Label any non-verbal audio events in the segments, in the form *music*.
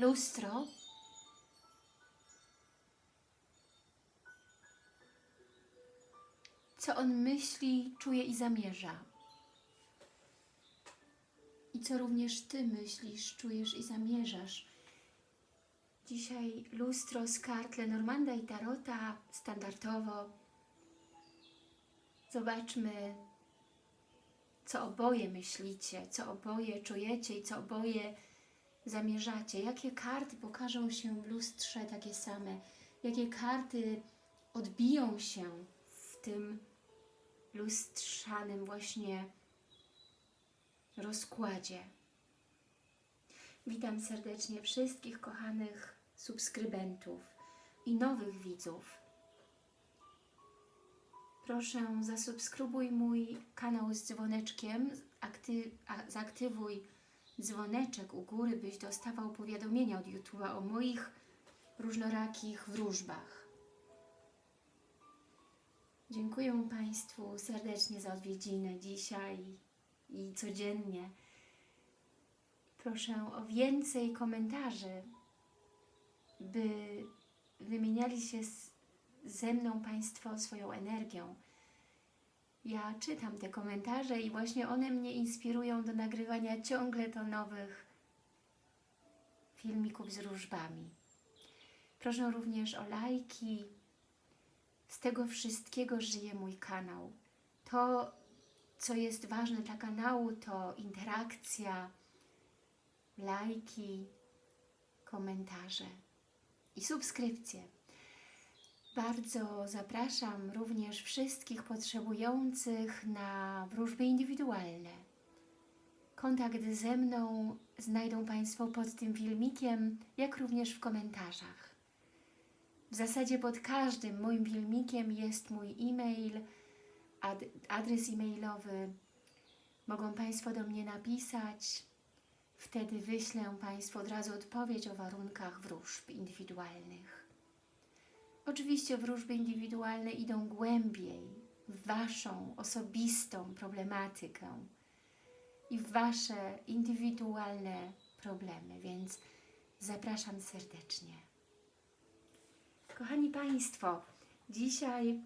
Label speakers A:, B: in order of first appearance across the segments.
A: lustro co on myśli, czuje i zamierza. I co również Ty myślisz, czujesz i zamierzasz. Dzisiaj lustro z kart Lenormanda i Tarota standardowo. Zobaczmy, co oboje myślicie, co oboje czujecie i co oboje zamierzacie. Jakie karty pokażą się w lustrze takie same? Jakie karty odbiją się w tym lustrzanym właśnie rozkładzie. Witam serdecznie wszystkich kochanych subskrybentów i nowych widzów. Proszę zasubskrybuj mój kanał z dzwoneczkiem, akty a, dzwoneczek u góry, byś dostawał powiadomienia od YouTube'a o moich różnorakich wróżbach. Dziękuję Państwu serdecznie za odwiedziny dzisiaj i codziennie. Proszę o więcej komentarzy, by wymieniali się ze mną Państwo swoją energią. Ja czytam te komentarze i właśnie one mnie inspirują do nagrywania ciągle to nowych filmików z różbami. Proszę również o lajki. Z tego wszystkiego żyje mój kanał. To, co jest ważne dla kanału, to interakcja, lajki, komentarze i subskrypcje. Bardzo zapraszam również wszystkich potrzebujących na wróżby indywidualne. Kontakt ze mną znajdą Państwo pod tym filmikiem, jak również w komentarzach. W zasadzie pod każdym moim filmikiem jest mój e-mail, ad adres e-mailowy. Mogą Państwo do mnie napisać, wtedy wyślę Państwu od razu odpowiedź o warunkach wróżb indywidualnych. Oczywiście wróżby indywidualne idą głębiej w Waszą osobistą problematykę i w Wasze indywidualne problemy, więc zapraszam serdecznie. Kochani Państwo, dzisiaj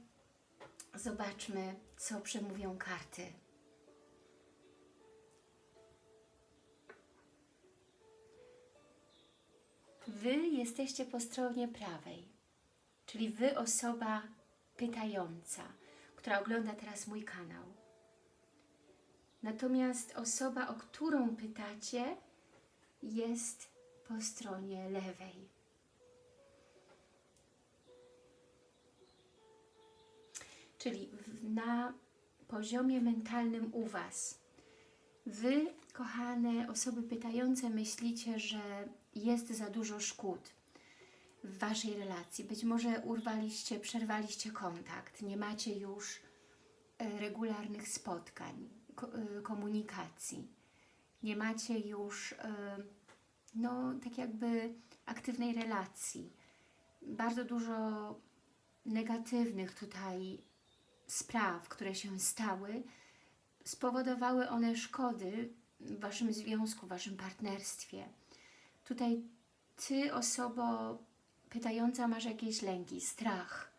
A: zobaczmy, co przemówią karty. Wy jesteście po stronie prawej, czyli Wy osoba pytająca, która ogląda teraz mój kanał. Natomiast osoba, o którą pytacie, jest po stronie lewej. Czyli na poziomie mentalnym u Was. Wy, kochane osoby pytające, myślicie, że jest za dużo szkód w Waszej relacji. Być może urwaliście, przerwaliście kontakt, nie macie już regularnych spotkań, komunikacji. Nie macie już no, tak jakby aktywnej relacji. Bardzo dużo negatywnych tutaj spraw, które się stały, spowodowały one szkody w Waszym związku, w Waszym partnerstwie. Tutaj Ty, osobo pytająca, masz jakieś lęki, strach.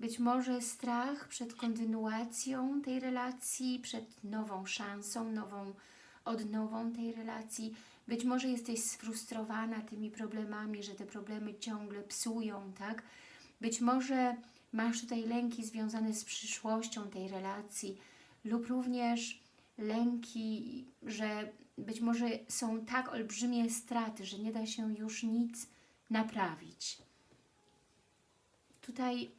A: Być może strach przed kontynuacją tej relacji, przed nową szansą, nową odnową tej relacji. Być może jesteś sfrustrowana tymi problemami, że te problemy ciągle psują, tak? Być może masz tutaj lęki związane z przyszłością tej relacji lub również lęki, że być może są tak olbrzymie straty, że nie da się już nic naprawić. Tutaj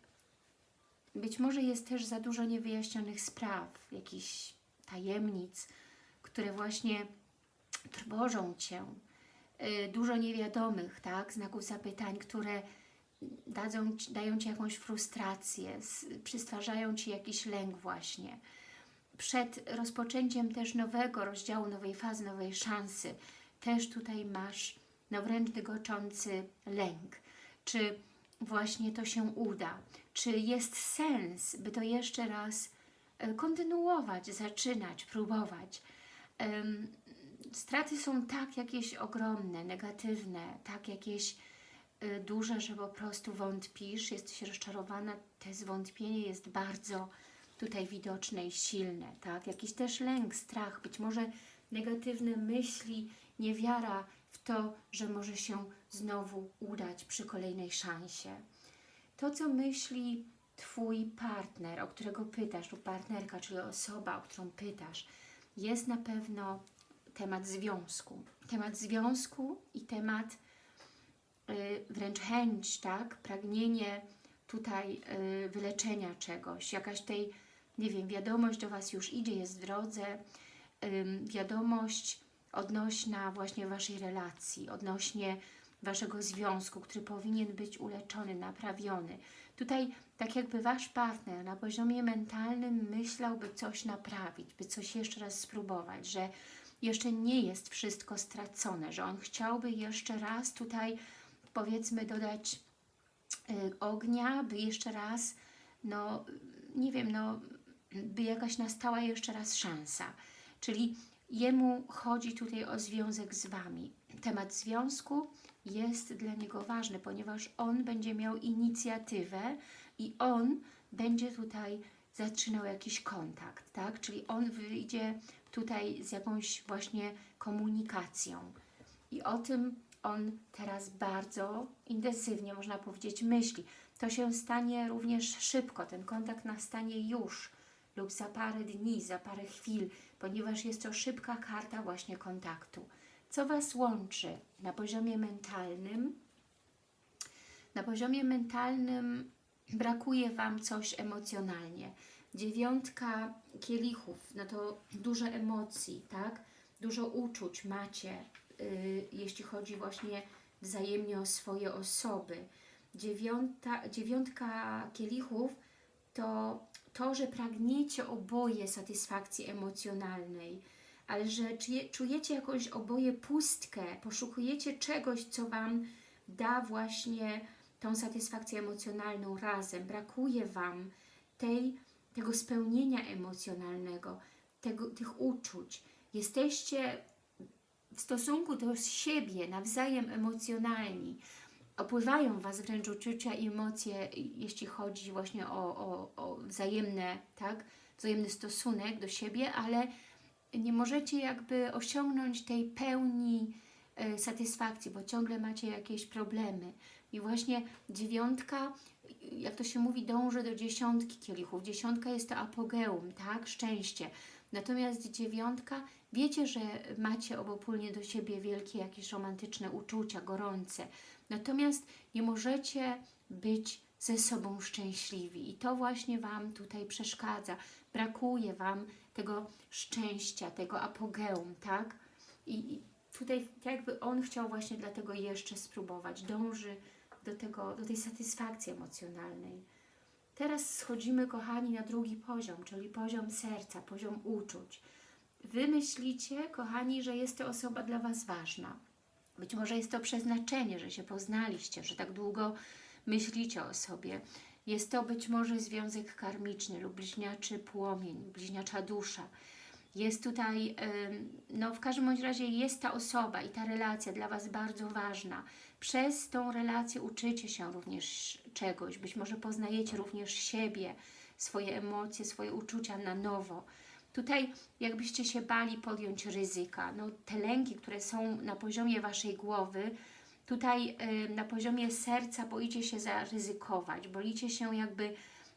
A: być może jest też za dużo niewyjaśnionych spraw, jakichś tajemnic, które właśnie trwożą Cię. Dużo niewiadomych, tak, znaków zapytań, które dadzą, dają Ci jakąś frustrację, przystwarzają Ci jakiś lęk właśnie. Przed rozpoczęciem też nowego rozdziału, nowej fazy, nowej szansy, też tutaj masz wręcz dygoczący lęk. Czy właśnie to się uda? Czy jest sens, by to jeszcze raz kontynuować, zaczynać, próbować? straty są tak jakieś ogromne, negatywne, tak jakieś y, duże, że po prostu wątpisz, jesteś rozczarowana, to zwątpienie jest bardzo tutaj widoczne i silne, tak? Jakiś też lęk, strach, być może negatywne myśli, niewiara to, że może się znowu udać przy kolejnej szansie. To, co myśli Twój partner, o którego pytasz, lub partnerka, czyli osoba, o którą pytasz, jest na pewno temat związku. Temat związku i temat y, wręcz chęć, tak? Pragnienie tutaj y, wyleczenia czegoś, jakaś tej, nie wiem, wiadomość do Was już idzie, jest w drodze, wiadomość odnośna właśnie Waszej relacji, odnośnie Waszego związku, który powinien być uleczony, naprawiony. Tutaj tak jakby Wasz partner na poziomie mentalnym myślał, by coś naprawić, by coś jeszcze raz spróbować, że jeszcze nie jest wszystko stracone, że on chciałby jeszcze raz tutaj powiedzmy dodać y, ognia, by jeszcze raz, no nie wiem, no by jakaś nastała jeszcze raz szansa. Czyli jemu chodzi tutaj o związek z Wami. Temat związku jest dla niego ważny, ponieważ on będzie miał inicjatywę i on będzie tutaj zaczynał jakiś kontakt, tak? Czyli on wyjdzie tutaj z jakąś właśnie komunikacją. I o tym on teraz bardzo intensywnie, można powiedzieć, myśli. To się stanie również szybko, ten kontakt nastanie już lub za parę dni, za parę chwil, ponieważ jest to szybka karta właśnie kontaktu. Co Was łączy na poziomie mentalnym? Na poziomie mentalnym brakuje Wam coś emocjonalnie. Dziewiątka kielichów, no to dużo emocji, tak? Dużo uczuć macie, yy, jeśli chodzi właśnie wzajemnie o swoje osoby. Dziewiąta, dziewiątka kielichów to to, że pragniecie oboje satysfakcji emocjonalnej, ale że czujecie jakąś oboje pustkę, poszukujecie czegoś, co Wam da właśnie tą satysfakcję emocjonalną razem. Brakuje Wam tej, tego spełnienia emocjonalnego, tego, tych uczuć. Jesteście w stosunku do siebie nawzajem emocjonalni. Opływają Was wręcz uczucia i emocje, jeśli chodzi właśnie o, o, o wzajemne, tak? wzajemny stosunek do siebie, ale nie możecie jakby osiągnąć tej pełni e, satysfakcji, bo ciągle macie jakieś problemy. I właśnie dziewiątka, jak to się mówi, dąży do dziesiątki kielichów. Dziesiątka jest to apogeum, tak? Szczęście. Natomiast dziewiątka, wiecie, że macie obopólnie do siebie wielkie jakieś romantyczne uczucia, gorące. Natomiast nie możecie być ze sobą szczęśliwi i to właśnie Wam tutaj przeszkadza. Brakuje Wam tego szczęścia, tego apogeum, tak? I, tutaj jakby On chciał właśnie dlatego jeszcze spróbować, dąży do, tego, do tej satysfakcji emocjonalnej. Teraz schodzimy, kochani, na drugi poziom, czyli poziom serca, poziom uczuć. Wy myślicie, kochani, że jest to osoba dla Was ważna. Być może jest to przeznaczenie, że się poznaliście, że tak długo myślicie o sobie. Jest to być może związek karmiczny lub bliźniaczy płomień, bliźniacza dusza. Jest tutaj, no w każdym bądź razie jest ta osoba i ta relacja dla Was bardzo ważna. Przez tą relację uczycie się również czegoś, być może poznajecie również siebie, swoje emocje, swoje uczucia na nowo. Tutaj jakbyście się bali podjąć ryzyka, no te lęki, które są na poziomie Waszej głowy, tutaj y, na poziomie serca boicie się zaryzykować, boicie się jakby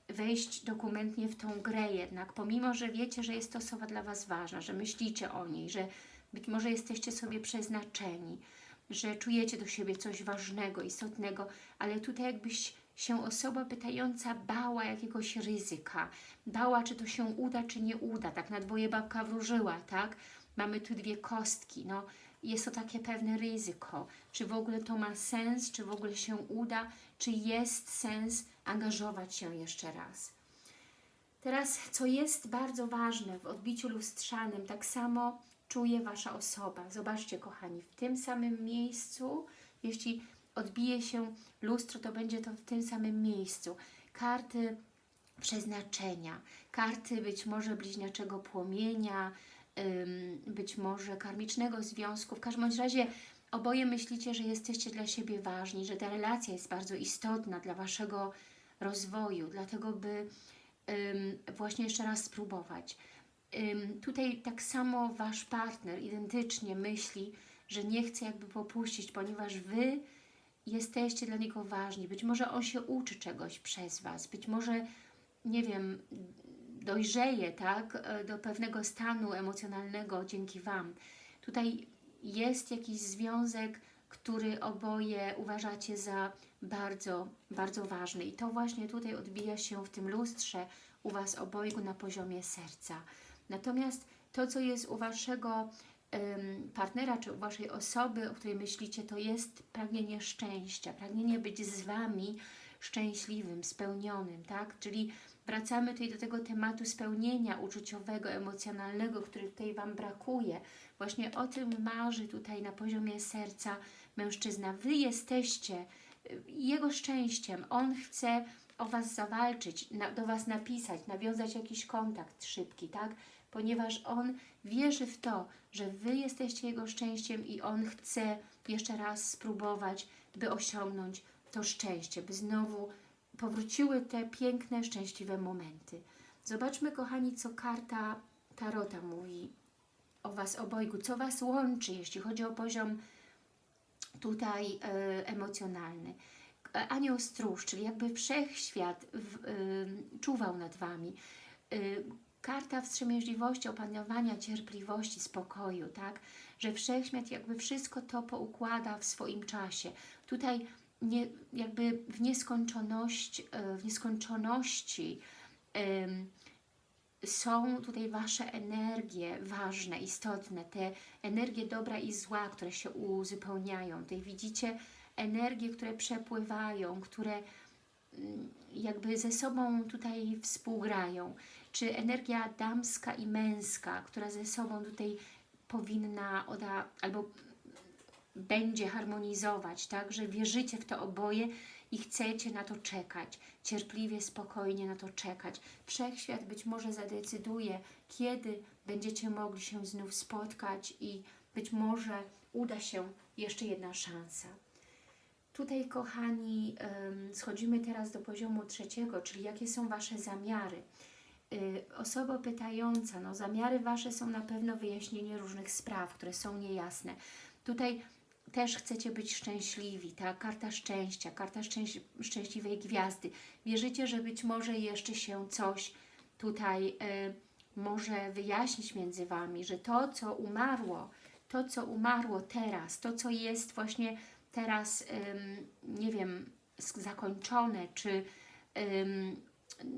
A: wejść dokumentnie w tą grę jednak, pomimo, że wiecie, że jest to osoba dla Was ważna, że myślicie o niej, że być może jesteście sobie przeznaczeni, że czujecie do siebie coś ważnego, istotnego, ale tutaj jakbyś się osoba pytająca bała jakiegoś ryzyka, bała, czy to się uda, czy nie uda, tak na dwoje babka wróżyła, tak? Mamy tu dwie kostki, no jest to takie pewne ryzyko, czy w ogóle to ma sens, czy w ogóle się uda, czy jest sens angażować się jeszcze raz. Teraz, co jest bardzo ważne w odbiciu lustrzanym, tak samo czuje Wasza osoba. Zobaczcie, kochani, w tym samym miejscu, jeśli odbije się lustro, to będzie to w tym samym miejscu. Karty przeznaczenia, karty być może bliźniaczego płomienia, być może karmicznego związku. W każdym razie oboje myślicie, że jesteście dla siebie ważni, że ta relacja jest bardzo istotna dla Waszego rozwoju, dlatego by właśnie jeszcze raz spróbować. Tutaj tak samo Wasz partner identycznie myśli, że nie chce jakby popuścić, ponieważ Wy jesteście dla niego ważni. Być może on się uczy czegoś przez Was, być może, nie wiem, dojrzeje, tak, do pewnego stanu emocjonalnego dzięki Wam. Tutaj jest jakiś związek, który oboje uważacie za bardzo, bardzo ważny. I to właśnie tutaj odbija się w tym lustrze u Was obojgu na poziomie serca. Natomiast to, co jest u Waszego partnera, czy u Waszej osoby, o której myślicie, to jest pragnienie szczęścia, pragnienie być z Wami szczęśliwym, spełnionym, tak? Czyli wracamy tutaj do tego tematu spełnienia uczuciowego, emocjonalnego, który tutaj Wam brakuje. Właśnie o tym marzy tutaj na poziomie serca mężczyzna. Wy jesteście y, jego szczęściem. On chce o Was zawalczyć, na, do Was napisać, nawiązać jakiś kontakt szybki, tak? Ponieważ on wierzy w to, że Wy jesteście jego szczęściem i on chce jeszcze raz spróbować, by osiągnąć to szczęście, by znowu powróciły te piękne, szczęśliwe momenty. Zobaczmy, kochani, co karta Tarota mówi o Was obojgu, co Was łączy, jeśli chodzi o poziom tutaj e, emocjonalny. E, Anioł Stróż, czyli jakby wszechświat w, e, czuwał nad Wami. E, karta wstrzemięźliwości, opanowania, cierpliwości, spokoju, tak? Że wszechświat jakby wszystko to poukłada w swoim czasie. Tutaj nie, jakby w nieskończoność, e, w nieskończoności są tutaj Wasze energie ważne, istotne, te energie dobra i zła, które się uzupełniają. Tutaj widzicie energie, które przepływają, które mm, jakby ze sobą tutaj współgrają. Czy energia damska i męska, która ze sobą tutaj powinna oda, albo będzie harmonizować, tak, że wierzycie w to oboje i chcecie na to czekać, cierpliwie, spokojnie na to czekać. Wszechświat być może zadecyduje, kiedy będziecie mogli się znów spotkać i być może uda się jeszcze jedna szansa. Tutaj, kochani, schodzimy teraz do poziomu trzeciego, czyli jakie są Wasze zamiary. Y, osoba pytająca, no zamiary Wasze są na pewno wyjaśnienie różnych spraw, które są niejasne. Tutaj też chcecie być szczęśliwi, ta karta szczęścia, karta szczęś szczęśliwej gwiazdy. Wierzycie, że być może jeszcze się coś tutaj y, może wyjaśnić między Wami, że to, co umarło, to, co umarło teraz, to, co jest właśnie teraz, ym, nie wiem, zakończone, czy ym,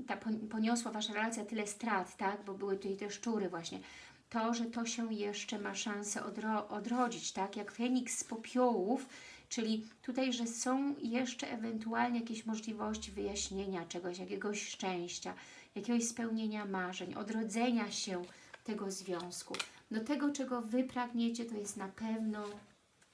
A: ta poniosła Wasza relacja tyle strat, tak, bo były tutaj te szczury właśnie, to, że to się jeszcze ma szansę odro odrodzić, tak, jak Feniks z popiołów, czyli tutaj, że są jeszcze ewentualnie jakieś możliwości wyjaśnienia czegoś, jakiegoś szczęścia, jakiegoś spełnienia marzeń, odrodzenia się tego związku. Do tego, czego Wy pragniecie, to jest na pewno,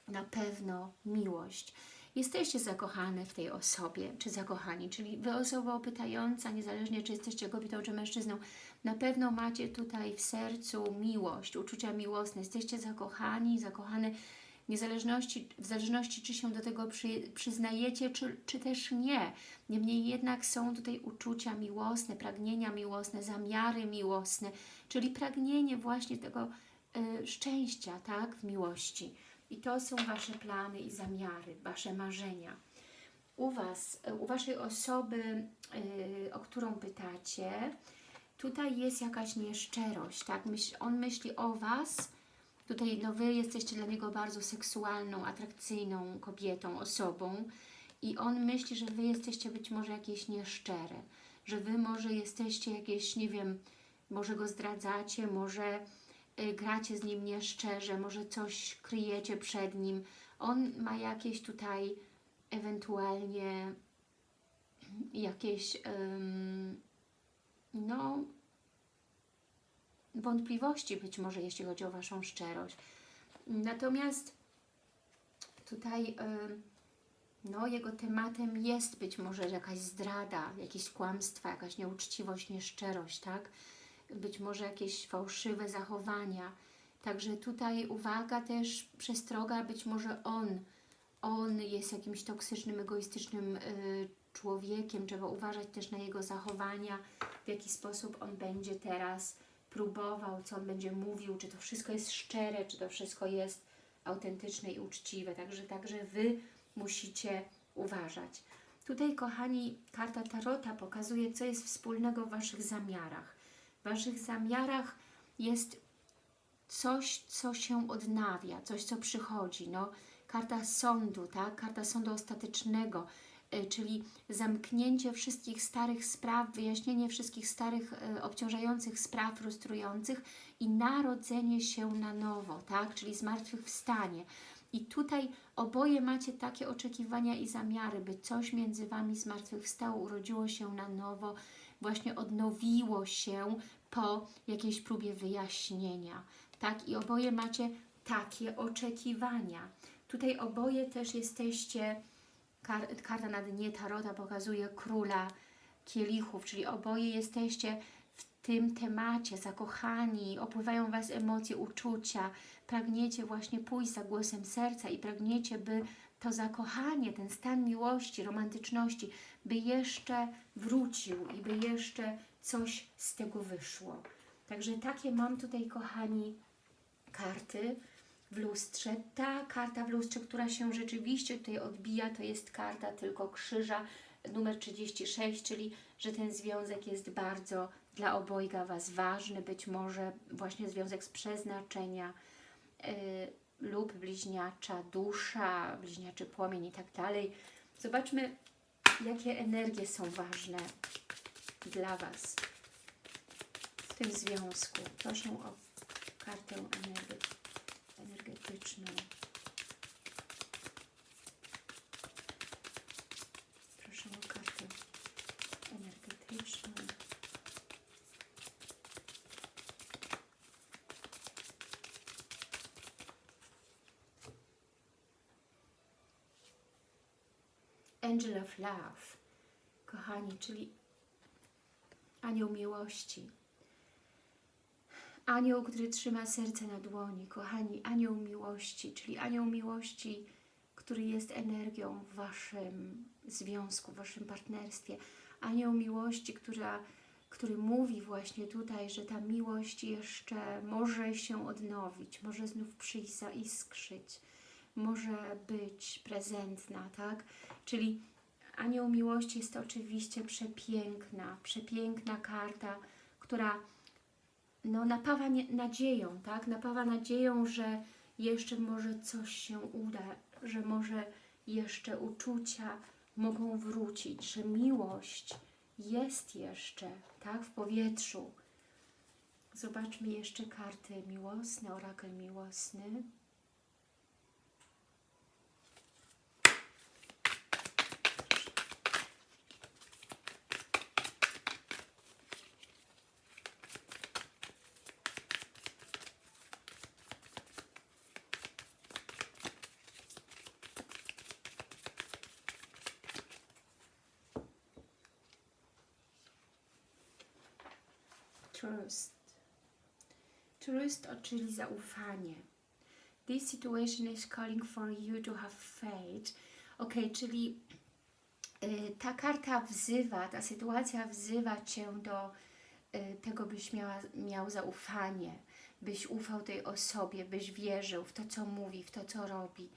A: na pewno miłość. Jesteście zakochane w tej osobie, czy zakochani, czyli Wy osoba pytająca, niezależnie czy jesteście kobietą, czy mężczyzną, na pewno macie tutaj w sercu miłość, uczucia miłosne, jesteście zakochani, zakochane, niezależności, w zależności czy się do tego przy, przyznajecie, czy, czy też nie. Niemniej jednak są tutaj uczucia miłosne, pragnienia miłosne, zamiary miłosne, czyli pragnienie właśnie tego y, szczęścia, tak, w miłości. I to są Wasze plany i zamiary, Wasze marzenia. U Was, u Waszej osoby, yy, o którą pytacie, tutaj jest jakaś nieszczerość, tak? Myśl, on myśli o Was, tutaj no Wy jesteście dla niego bardzo seksualną, atrakcyjną kobietą, osobą i on myśli, że Wy jesteście być może jakieś nieszczere, że Wy może jesteście jakieś, nie wiem, może go zdradzacie, może gracie z nim nieszczerze, może coś kryjecie przed nim. On ma jakieś tutaj ewentualnie jakieś no wątpliwości być może, jeśli chodzi o Waszą szczerość. Natomiast tutaj no, jego tematem jest być może jakaś zdrada, jakieś kłamstwa, jakaś nieuczciwość, nieszczerość, tak? Być może jakieś fałszywe zachowania. Także tutaj uwaga też, przestroga, być może on, on jest jakimś toksycznym, egoistycznym y, człowiekiem. Trzeba uważać też na jego zachowania, w jaki sposób on będzie teraz próbował, co on będzie mówił, czy to wszystko jest szczere, czy to wszystko jest autentyczne i uczciwe. Także, także Wy musicie uważać. Tutaj, kochani, karta Tarota pokazuje, co jest wspólnego w Waszych zamiarach. Waszych zamiarach jest coś, co się odnawia, coś, co przychodzi. No, karta sądu, tak? Karta sądu ostatecznego, y, czyli zamknięcie wszystkich starych spraw, wyjaśnienie wszystkich starych, y, obciążających spraw, frustrujących i narodzenie się na nowo, tak? Czyli zmartwychwstanie. I tutaj oboje macie takie oczekiwania i zamiary, by coś między Wami zmartwychwstało, urodziło się na nowo, właśnie odnowiło się po jakiejś próbie wyjaśnienia. Tak? I oboje macie takie oczekiwania. Tutaj oboje też jesteście, kar, karta na dnie Tarota pokazuje króla kielichów, czyli oboje jesteście w tym temacie zakochani, opływają Was emocje, uczucia, pragniecie właśnie pójść za głosem serca i pragniecie, by to zakochanie, ten stan miłości, romantyczności, by jeszcze wrócił i by jeszcze coś z tego wyszło. Także takie mam tutaj, kochani, karty w lustrze. Ta karta w lustrze, która się rzeczywiście tutaj odbija, to jest karta tylko krzyża numer 36, czyli że ten związek jest bardzo dla obojga Was ważny, być może właśnie związek z przeznaczenia yy, lub bliźniacza dusza, bliźniaczy płomień i tak dalej. Zobaczmy, jakie energie są ważne dla Was w tym związku. Proszę o kartę energe- energetyczną. Proszę o kartę energetyczną. Angel of Love, kochani, czyli anioł miłości. Anioł, który trzyma serce na dłoni, kochani, anioł miłości, czyli anioł miłości, który jest energią w Waszym związku, w Waszym partnerstwie. Anioł miłości, która, który mówi właśnie tutaj, że ta miłość jeszcze może się odnowić, może znów przyjść, zaiskrzyć, może być prezentna, tak? Czyli anioł miłości jest oczywiście przepiękna, przepiękna karta, która no, napawa nie, nadzieją, tak? Napawa nadzieją, że jeszcze może coś się uda, że może jeszcze uczucia mogą wrócić, że miłość jest jeszcze, tak? W powietrzu. Zobaczmy jeszcze karty miłosne, orakel miłosny. Trust. Trust, czyli zaufanie. This situation is calling for you to have faith. Ok, czyli y, ta karta wzywa, ta sytuacja wzywa Cię do y, tego, byś miała, miał zaufanie, byś ufał tej osobie, byś wierzył w to, co mówi, w to, co robi,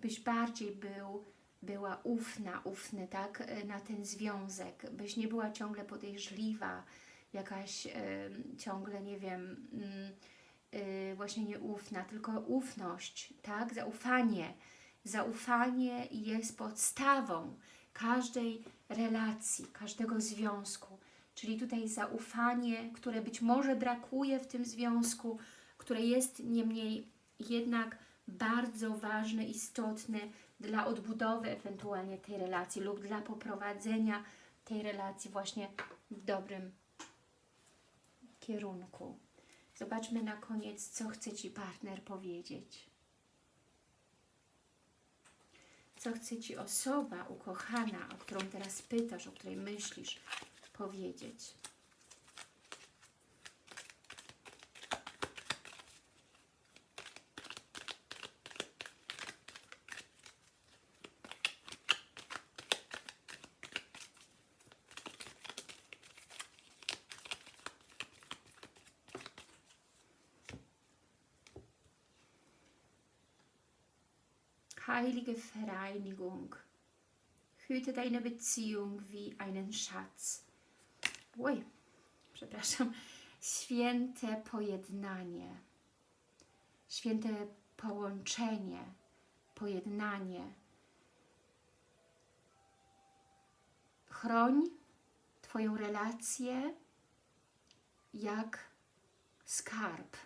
A: byś bardziej był, była ufna, ufny, tak, y, na ten związek, byś nie była ciągle podejrzliwa, jakaś ciągle, nie wiem, y, y, właśnie nieufna, tylko ufność, tak? Zaufanie. Zaufanie jest podstawą każdej relacji, każdego związku. Czyli tutaj zaufanie, które być może brakuje w tym związku, które jest niemniej jednak bardzo ważne, istotne dla odbudowy ewentualnie tej relacji lub dla poprowadzenia tej relacji właśnie w dobrym kierunku. Zobaczmy na koniec, co chce Ci partner powiedzieć. Co chce Ci osoba ukochana, o którą teraz pytasz, o której myślisz, powiedzieć. Heilige Vereinigung. Hüte deine Beziehung wie einen Schatz. Oj, przepraszam. Święte pojednanie. Święte połączenie, pojednanie. Chroń Twoją relację jak skarb.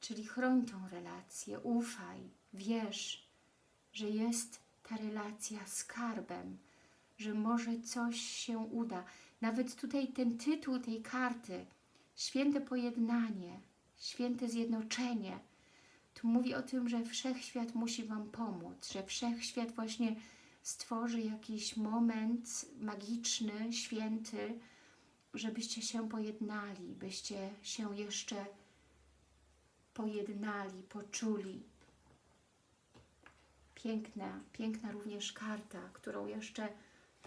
A: Czyli chroń tą relację, ufaj, wierz, że jest ta relacja skarbem, że może coś się uda. Nawet tutaj ten tytuł tej karty, święte pojednanie, święte zjednoczenie, tu mówi o tym, że wszechświat musi Wam pomóc, że wszechświat właśnie stworzy jakiś moment magiczny, święty, żebyście się pojednali, byście się jeszcze pojednali, poczuli. Piękna, piękna również karta, którą jeszcze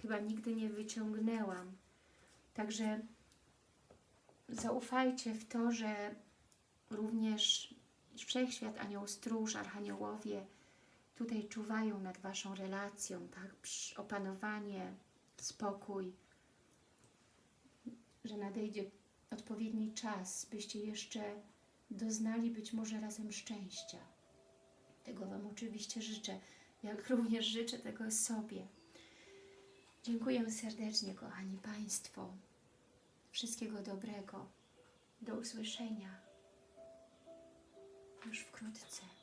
A: chyba nigdy nie wyciągnęłam. Także zaufajcie w to, że również Wszechświat, Anioł Stróż, Archaniołowie tutaj czuwają nad Waszą relacją, tak? Psz, Opanowanie, spokój, że nadejdzie odpowiedni czas, byście jeszcze doznali być może razem szczęścia. Tego Wam oczywiście życzę, jak *laughs* również życzę tego sobie. Dziękuję serdecznie, kochani Państwo. Wszystkiego dobrego. Do usłyszenia już wkrótce.